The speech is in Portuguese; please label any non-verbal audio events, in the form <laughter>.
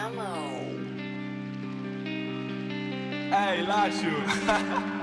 na mão. É, Ei, Lacho! <laughs>